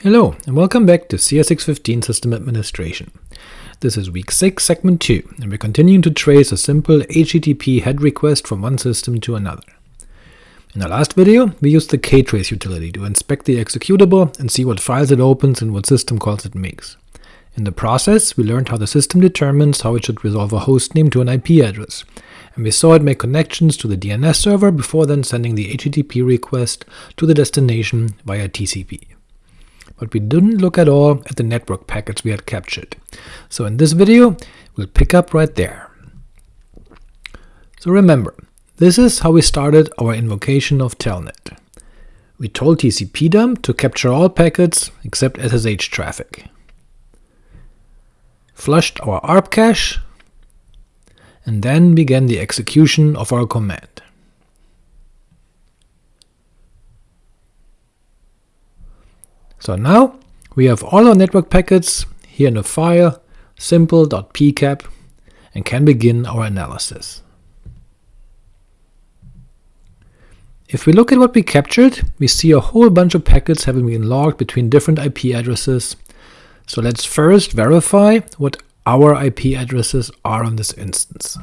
Hello, and welcome back to CS615 System Administration. This is week 6, segment 2, and we're continuing to trace a simple HTTP HEAD request from one system to another. In our last video, we used the ktrace utility to inspect the executable and see what files it opens and what system calls it makes. In the process, we learned how the system determines how it should resolve a hostname to an IP address, and we saw it make connections to the DNS server before then sending the HTTP request to the destination via TCP but we didn't look at all at the network packets we had captured. So in this video, we'll pick up right there. So remember, this is how we started our invocation of Telnet. We told tcpdump to capture all packets except SSH traffic, flushed our ARP cache, and then began the execution of our command. So now we have all our network packets here in a file simple.pcap and can begin our analysis. If we look at what we captured, we see a whole bunch of packets having been logged between different IP addresses. So let's first verify what our IP addresses are on this instance.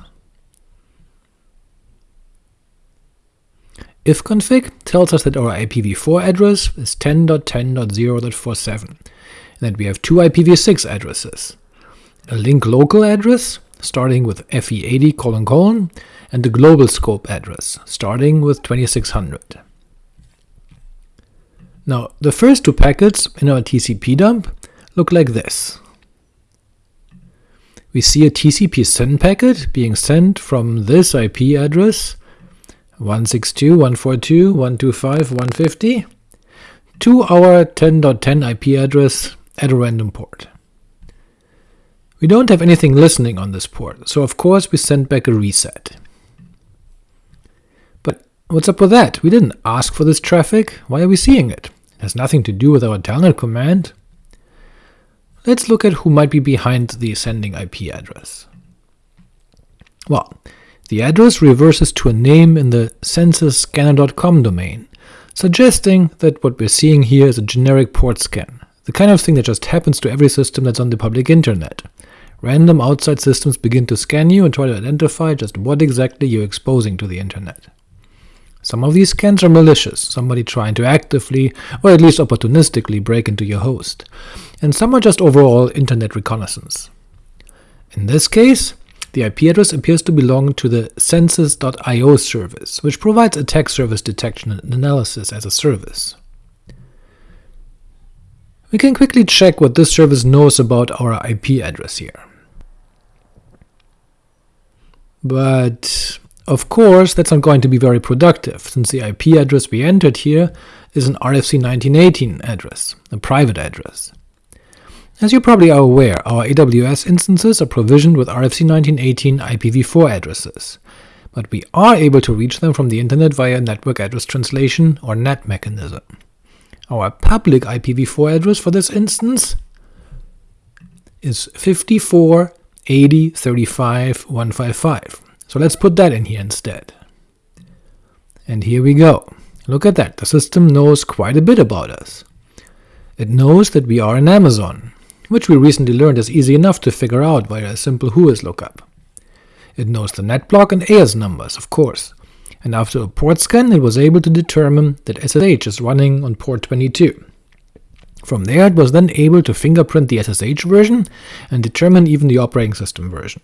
Ifconfig tells us that our IPv4 address is 10.10.0.47, and that we have two IPv6 addresses, a link local address starting with FE80 colon colon, and the global scope address starting with 2600. Now, the first two packets in our TCP dump look like this. We see a TCP SYN packet being sent from this IP address 162.142.125.150 to our 10.10 IP address at a random port. We don't have anything listening on this port, so of course we send back a reset. But what's up with that? We didn't ask for this traffic, why are we seeing it? It has nothing to do with our telnet command. Let's look at who might be behind the sending IP address. Well, the address reverses to a name in the censys-scanner.com domain, suggesting that what we're seeing here is a generic port scan, the kind of thing that just happens to every system that's on the public internet. Random outside systems begin to scan you and try to identify just what exactly you're exposing to the internet. Some of these scans are malicious, somebody trying to actively, or at least opportunistically, break into your host, and some are just overall internet reconnaissance. In this case, the IP address appears to belong to the censys.io service, which provides attack surface detection and analysis as a service. We can quickly check what this service knows about our IP address here. But of course that's not going to be very productive, since the IP address we entered here is an RFC 1918 address, a private address. As you probably are aware, our AWS instances are provisioned with RFC 1918 IPv4 addresses, but we are able to reach them from the internet via Network Address Translation or NAT mechanism. Our public IPv4 address for this instance is 54.80.35.155, so let's put that in here instead. And here we go. Look at that, the system knows quite a bit about us. It knows that we are in Amazon, which we recently learned is easy enough to figure out via a simple whois lookup. It knows the netblock and AS numbers, of course, and after a port scan it was able to determine that SSH is running on port 22. From there it was then able to fingerprint the SSH version and determine even the operating system version.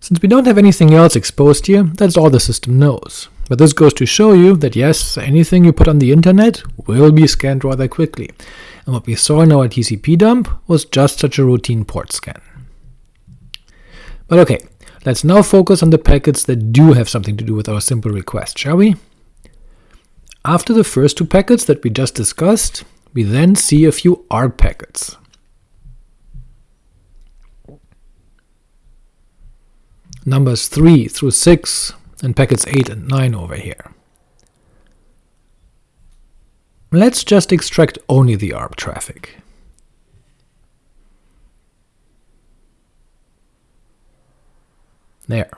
Since we don't have anything else exposed here, that's all the system knows. But this goes to show you that yes, anything you put on the internet will be scanned rather quickly, and what we saw in our TCP dump was just such a routine port scan. But ok, let's now focus on the packets that do have something to do with our simple request, shall we? After the first two packets that we just discussed, we then see a few ARP packets. Numbers 3 through 6 and packets 8 and 9 over here. Let's just extract only the ARP traffic. There.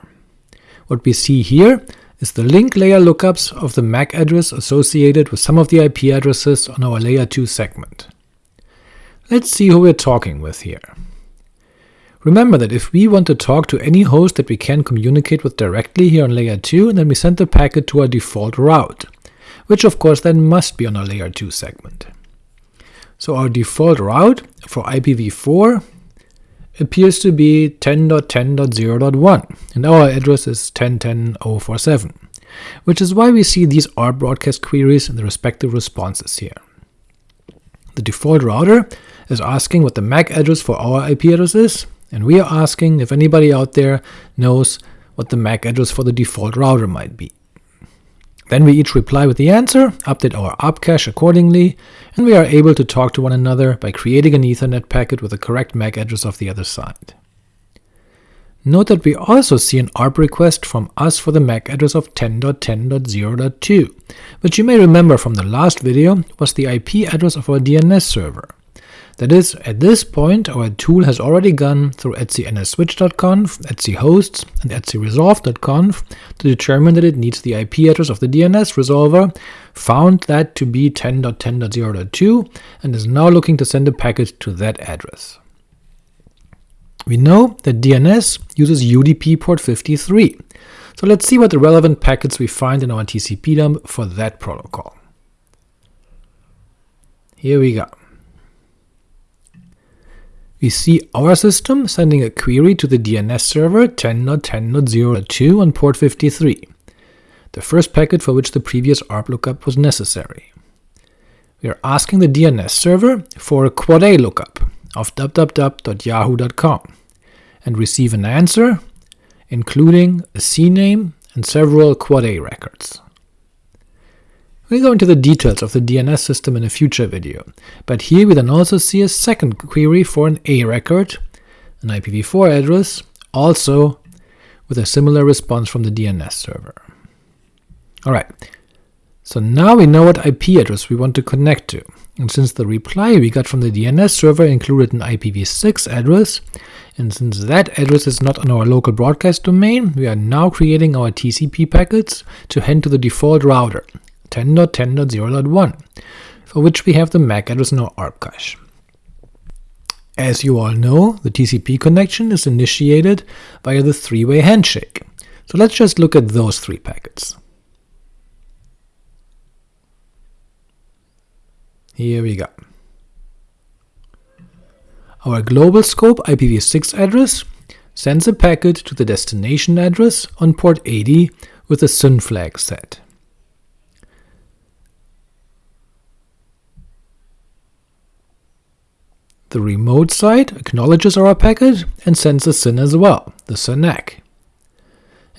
What we see here is the link layer lookups of the MAC address associated with some of the IP addresses on our layer 2 segment. Let's see who we're talking with here. Remember that if we want to talk to any host that we can communicate with directly here on layer 2, then we send the packet to our default route, which of course then must be on our layer 2 segment. So our default route for IPv4 appears to be 10.10.0.1, and our address is 10.10.047, which is why we see these ARP broadcast queries and the respective responses here. The default router is asking what the MAC address for our IP address is, and we are asking if anybody out there knows what the MAC address for the default router might be. Then we each reply with the answer, update our ARP cache accordingly, and we are able to talk to one another by creating an Ethernet packet with the correct MAC address of the other side. Note that we also see an ARP request from us for the MAC address of 10.10.0.2, which you may remember from the last video was the IP address of our DNS server. That is, at this point our tool has already gone through etcnsswitch.conf, etchosts, and etcresolv.conf to determine that it needs the IP address of the DNS resolver, found that to be 10.10.0.2, and is now looking to send a packet to that address. We know that DNS uses UDP port 53, so let's see what the relevant packets we find in our TCP dump for that protocol. Here we go we see our system sending a query to the DNS server 10.10.0.2 on port 53, the first packet for which the previous ARP lookup was necessary. We are asking the DNS server for a quad A lookup of www.yahoo.com, and receive an answer, including a CNAME and several quad A records. We'll go into the details of the DNS system in a future video, but here we then also see a second query for an A record, an IPv4 address, also with a similar response from the DNS server. Alright, so now we know what IP address we want to connect to, and since the reply we got from the DNS server included an IPv6 address, and since that address is not on our local broadcast domain, we are now creating our TCP packets to hand to the default router, 10.10.0.1, for which we have the MAC address in our ARP cache. As you all know, the TCP connection is initiated via the three-way handshake, so let's just look at those three packets. Here we go. Our global scope IPv6 address sends a packet to the destination address on port 80 with a SYN flag set. The remote side acknowledges our packet and sends a SYN as well, the SYN ACK.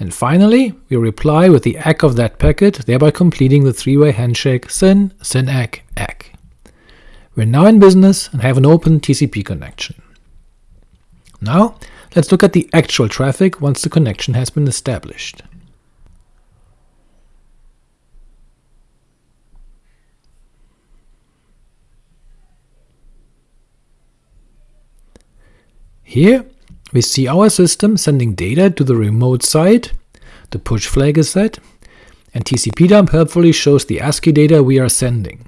And finally, we reply with the ACK of that packet, thereby completing the three-way handshake SYN, SYN ACK, ACK. We're now in business and have an open TCP connection. Now, let's look at the actual traffic once the connection has been established. Here we see our system sending data to the remote site, the push flag is set, and tcpdump helpfully shows the ASCII data we are sending,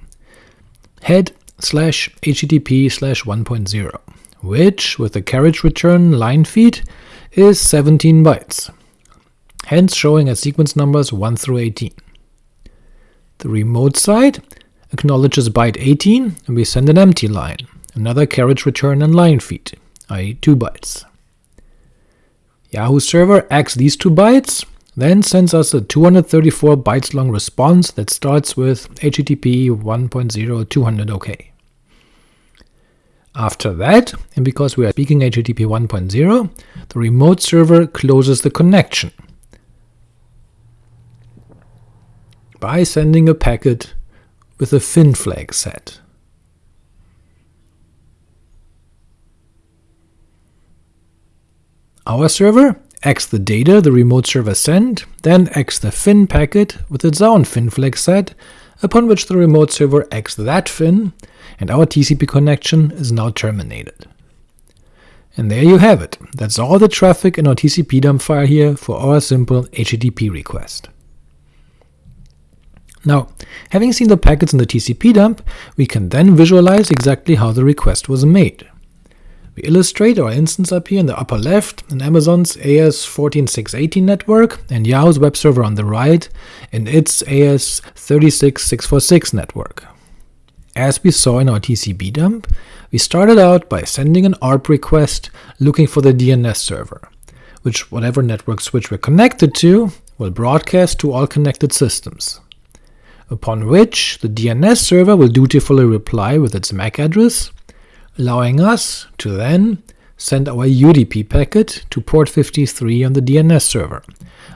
head slash http slash 1.0, which, with the carriage return line feed, is 17 bytes, hence showing as sequence numbers 1 through 18. The remote site acknowledges byte 18, and we send an empty line, another carriage return and line feed, i.e. 2 bytes. Yahoo server acks these 2 bytes, then sends us a 234 bytes long response that starts with HTTP 1.0 OK. After that, and because we are speaking HTTP 1.0, the remote server closes the connection by sending a packet with a FIN flag set. Our server acks the data the remote server sent, then acks the FIN packet with its own FIN flag set, upon which the remote server acks that FIN, and our TCP connection is now terminated. And there you have it, that's all the traffic in our TCP dump file here for our simple HTTP request. Now, having seen the packets in the TCP dump, we can then visualize exactly how the request was made. We illustrate our instance up here in the upper left, in Amazon's AS14618 network, and Yahoo's web server on the right, in its AS36646 network. As we saw in our TCP dump, we started out by sending an ARP request looking for the DNS server, which whatever network switch we're connected to will broadcast to all connected systems, upon which the DNS server will dutifully reply with its MAC address allowing us to then send our UDP packet to port 53 on the DNS server,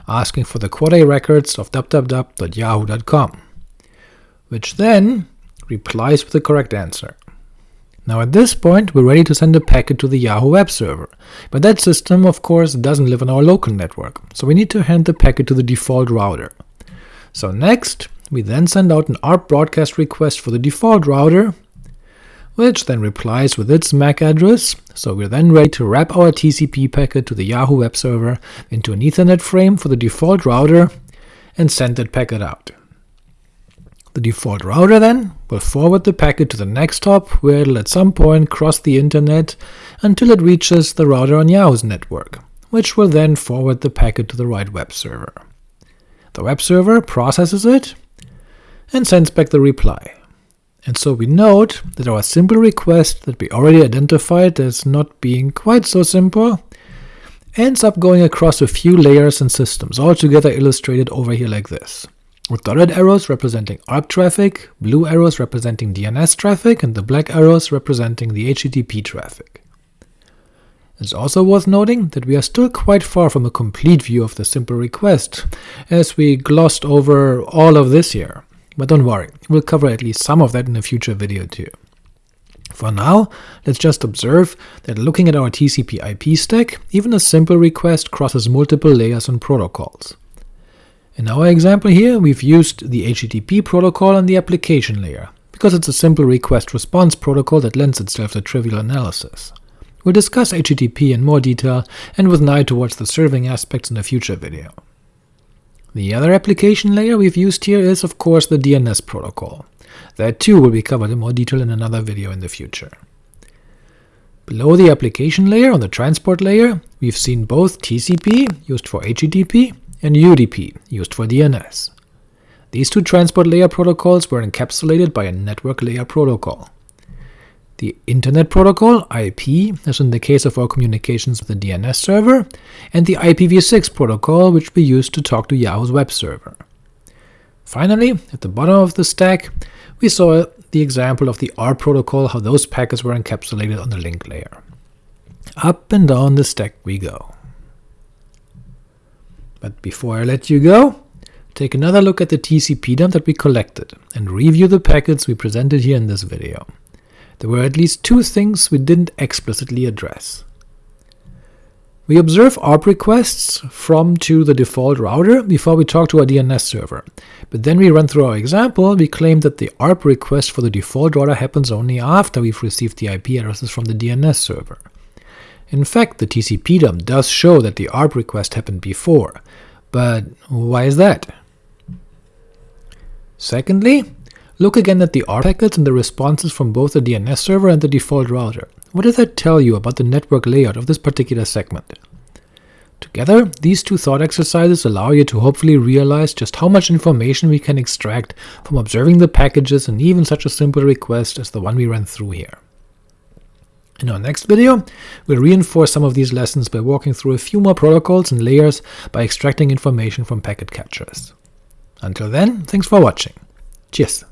asking for the quad A records of www.yahoo.com, which then replies with the correct answer. Now at this point we're ready to send a packet to the Yahoo web server, but that system of course doesn't live on our local network, so we need to hand the packet to the default router. So next, we then send out an ARP broadcast request for the default router, which then replies with its MAC address, so we're then ready to wrap our TCP packet to the Yahoo web server into an Ethernet frame for the default router, and send that packet out. The default router then will forward the packet to the next hop, where it'll at some point cross the internet until it reaches the router on Yahoo's network, which will then forward the packet to the right web server. The web server processes it and sends back the reply and so we note that our simple request that we already identified as not being quite so simple ends up going across a few layers and systems, altogether illustrated over here like this, with dotted arrows representing ARP traffic, blue arrows representing DNS traffic, and the black arrows representing the HTTP traffic. It's also worth noting that we are still quite far from a complete view of the simple request, as we glossed over all of this here. But don't worry, we'll cover at least some of that in a future video too. For now, let's just observe that looking at our TCP IP stack, even a simple request crosses multiple layers and protocols. In our example here, we've used the HTTP protocol on the application layer, because it's a simple request-response protocol that lends itself to trivial analysis. We'll discuss HTTP in more detail and with an eye towards the serving aspects in a future video. The other application layer we've used here is, of course, the DNS protocol. That too will be covered in more detail in another video in the future. Below the application layer, on the transport layer, we've seen both TCP, used for HTTP, and UDP, used for DNS. These two transport layer protocols were encapsulated by a network layer protocol the Internet Protocol, IP, as in the case of our communications with the DNS server, and the IPv6 protocol, which we use to talk to Yahoo's web server. Finally, at the bottom of the stack, we saw the example of the ARP protocol, how those packets were encapsulated on the link layer. Up and down the stack we go. But before I let you go, take another look at the TCP dump that we collected, and review the packets we presented here in this video there were at least two things we didn't explicitly address. We observe ARP requests from to the default router before we talk to our DNS server, but then we run through our example, we claim that the ARP request for the default router happens only after we've received the IP addresses from the DNS server. In fact, the TCP dump does show that the ARP request happened before, but why is that? Secondly, Look again at the ARP packets and the responses from both the DNS server and the default router. What does that tell you about the network layout of this particular segment? Together, these two thought exercises allow you to hopefully realize just how much information we can extract from observing the packages and even such a simple request as the one we ran through here. In our next video, we'll reinforce some of these lessons by walking through a few more protocols and layers by extracting information from packet captures. Until then, thanks for watching. Cheers!